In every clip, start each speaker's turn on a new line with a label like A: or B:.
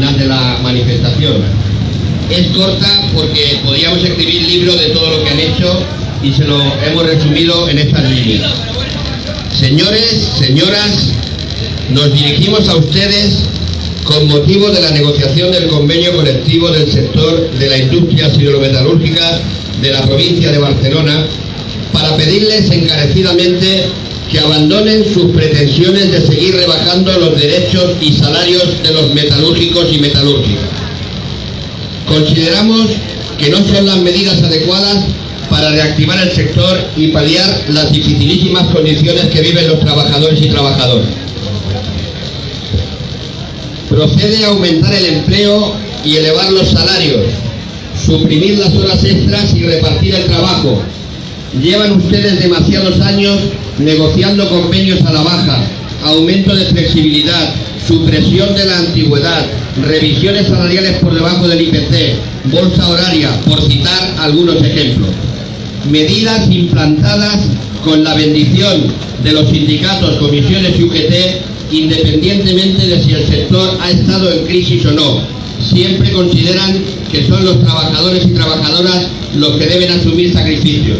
A: final de la manifestación. Es corta porque podríamos escribir libros de todo lo que han hecho y se lo hemos resumido en estas líneas. Señores, señoras, nos dirigimos a ustedes con motivo de la negociación del convenio colectivo del sector de la industria siderometalúrgica de la provincia de Barcelona para pedirles encarecidamente que abandonen sus pretensiones de seguir rebajando los derechos y salarios de los metalúrgicos y metalúrgicas. Consideramos que no son las medidas adecuadas para reactivar el sector y paliar las dificilísimas condiciones que viven los trabajadores y trabajadoras. Procede a aumentar el empleo y elevar los salarios, suprimir las horas extras y repartir el trabajo. Llevan ustedes demasiados años negociando convenios a la baja, aumento de flexibilidad, supresión de la antigüedad, revisiones salariales por debajo del IPC, bolsa horaria, por citar algunos ejemplos. Medidas implantadas con la bendición de los sindicatos, comisiones y UGT, independientemente de si el sector ha estado en crisis o no. Siempre consideran que son los trabajadores y trabajadoras los que deben asumir sacrificios.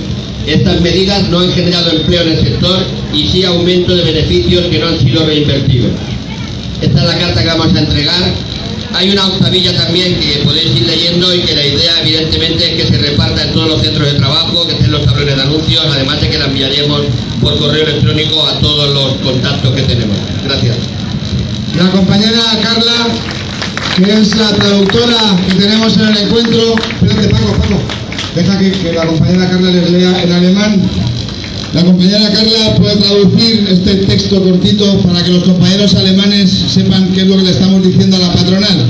A: Estas medidas no han generado empleo en el sector y sí aumento de beneficios que no han sido reinvertidos. Esta es la carta que vamos a entregar. Hay una octavilla también que podéis ir leyendo y que la idea evidentemente es que se reparta en todos los centros de trabajo, que estén los tablones de anuncios, además de que la enviaremos por correo electrónico a todos los contactos que tenemos. Gracias.
B: La compañera Carla, que es la traductora que tenemos en el encuentro. Espérate, Paco, Paco. Deja que, la compañera Carla les lea en alemán. La compañera Carla puede traducir este texto cortito para que los compañeros alemanes sepan qué es lo que le estamos diciendo a la patronal.